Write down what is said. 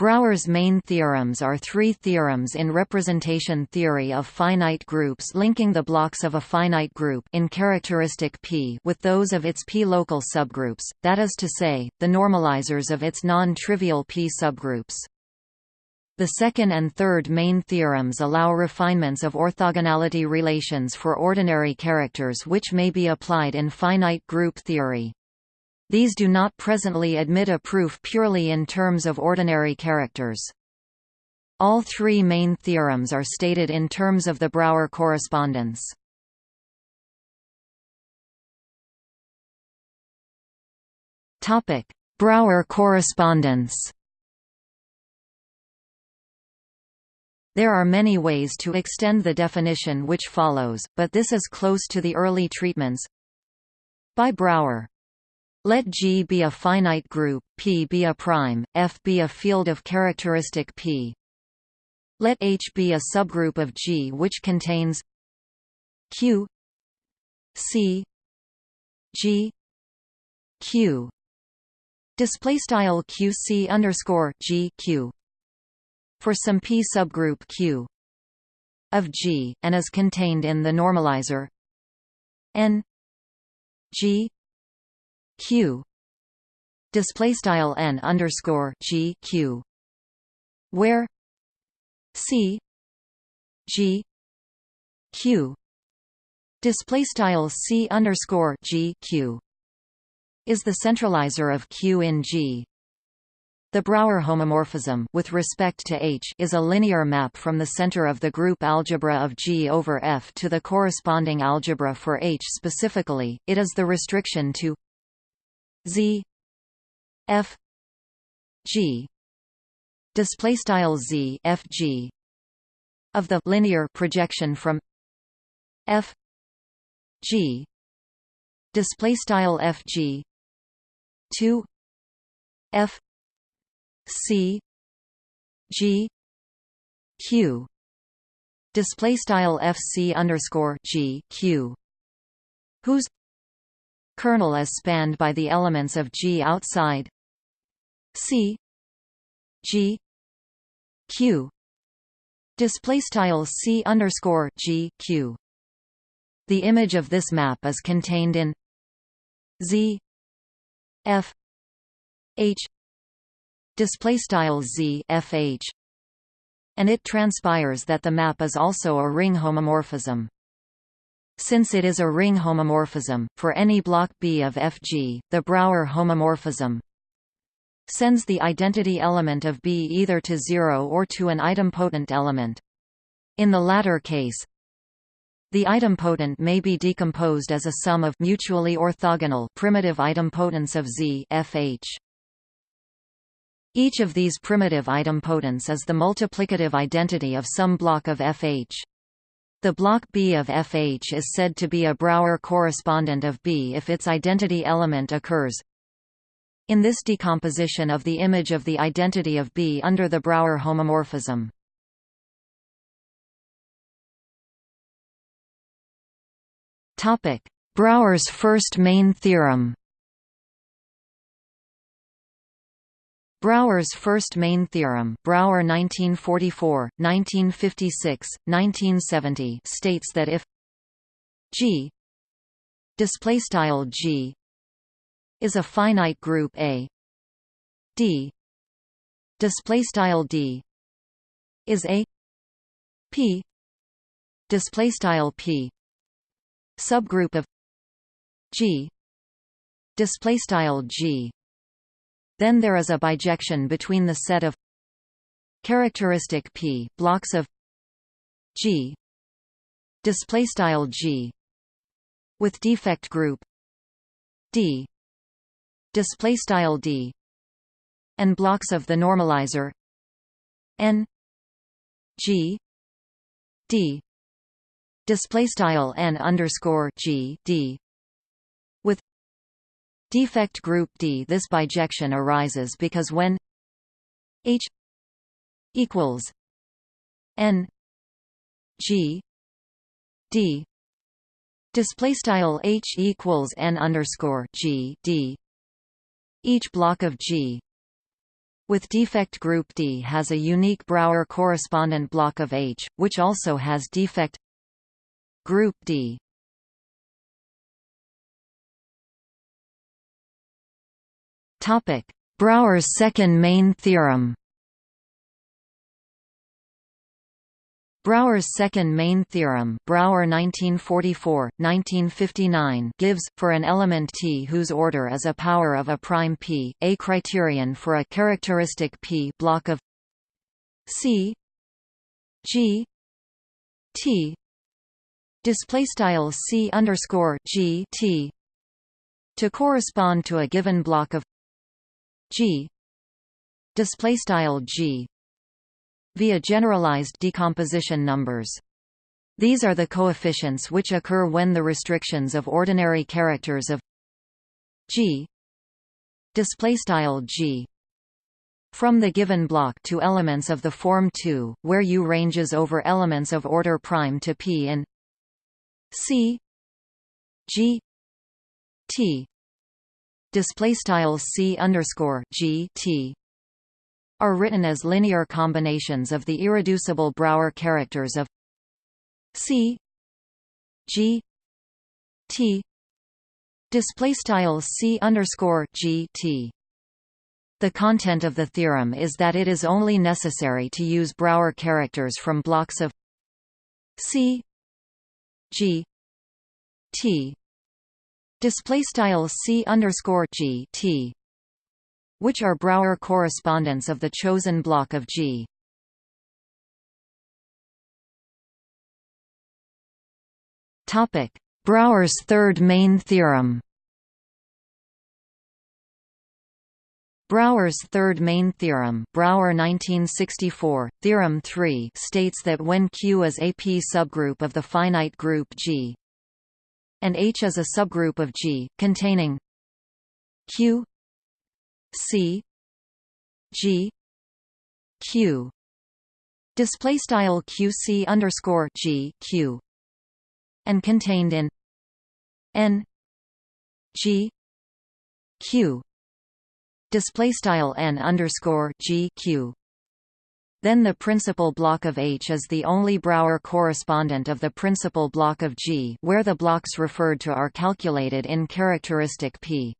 Brauer's main theorems are three theorems in representation theory of finite groups linking the blocks of a finite group in characteristic P with those of its P-local subgroups, that is to say, the normalizers of its non-trivial P subgroups. The second and third main theorems allow refinements of orthogonality relations for ordinary characters which may be applied in finite group theory. These do not presently admit a proof purely in terms of ordinary characters. All three main theorems are stated in terms of the Brauer correspondence. Brauer correspondence There are many ways to extend the definition which follows, but this is close to the early treatments. By Brauer let G be a finite group, P be a prime, F be a field of characteristic P. Let H be a subgroup of G which contains Q C G Q display style QC underscore G Q for some P subgroup Q of G and is contained in the normalizer N G q. Display style n underscore g q. Where? C. G. Q. Display style c underscore g q. Is the centralizer of q in g. The Brauer homomorphism with respect to H is a linear map from the center of the group algebra of G over F to the corresponding algebra for H specifically, it is the restriction to Z F G. Display style Z F G. Of the linear projection from F G. Display style F G. to F C. G. Q. Display style FC underscore G Q. Whose kernel is spanned by the elements of G outside. C G Q. Display style C underscore G Q. The image of this map is contained in Z F H. Display style Z F H. And it transpires that the map is also a ring homomorphism since it is a ring homomorphism, for any block B of Fg, the Brauer homomorphism sends the identity element of B either to zero or to an idempotent element. In the latter case, the idempotent may be decomposed as a sum of mutually orthogonal primitive idempotents of Z Fh. Each of these primitive idempotents is the multiplicative identity of some block of Fh. The block B of Fh is said to be a Brauer correspondent of B if its identity element occurs. In this decomposition of the image of the identity of B under the Brauer homomorphism. Brauer's first main theorem Brauer's first main theorem Brauer 1944, 1956, 1970 states that if G G is a finite group A D D is a P P subgroup of G G then there is a bijection between the set of characteristic P blocks of G display style G with defect group D display style D and blocks of the normalizer N G D display style N underscore G D Defect group D This bijection arises because when H equals N G D display style H equals N underscore G D each block of G with defect group D has a unique Brauer correspondent block of H, which also has defect group D. Topic: Brauer's second main theorem. Brauer's second main theorem Brauer 1944, 1959 gives, for an element T whose order is a power of a prime p, a criterion for a characteristic p block of C G T C underscore G T to correspond to a given block of G. Display style G. Via generalized decomposition numbers. These are the coefficients which occur when the restrictions of ordinary characters of G. Display style G. From the given block to elements of the form 2, where U ranges over elements of order prime to P in C. G. T display style C underscore G T are written as linear combinations of the irreducible Brauer characters of C G T display style C underscore G T. The content of the theorem is that it is only necessary to use Brauer characters from blocks of C G T display style C underscore G T which are Brauer correspondents of the chosen block of G. Topic: Brauer's third main theorem. Brauer's third main theorem Brauer 1964, Theorem 3 states that when Q is a P subgroup of the finite group G and H is a subgroup of G, containing Q C G Q. Display style QC underscore G Q. And contained in N G Q. Display style N underscore G Q then the principal block of H is the only Brauer correspondent of the principal block of G where the blocks referred to are calculated in characteristic P.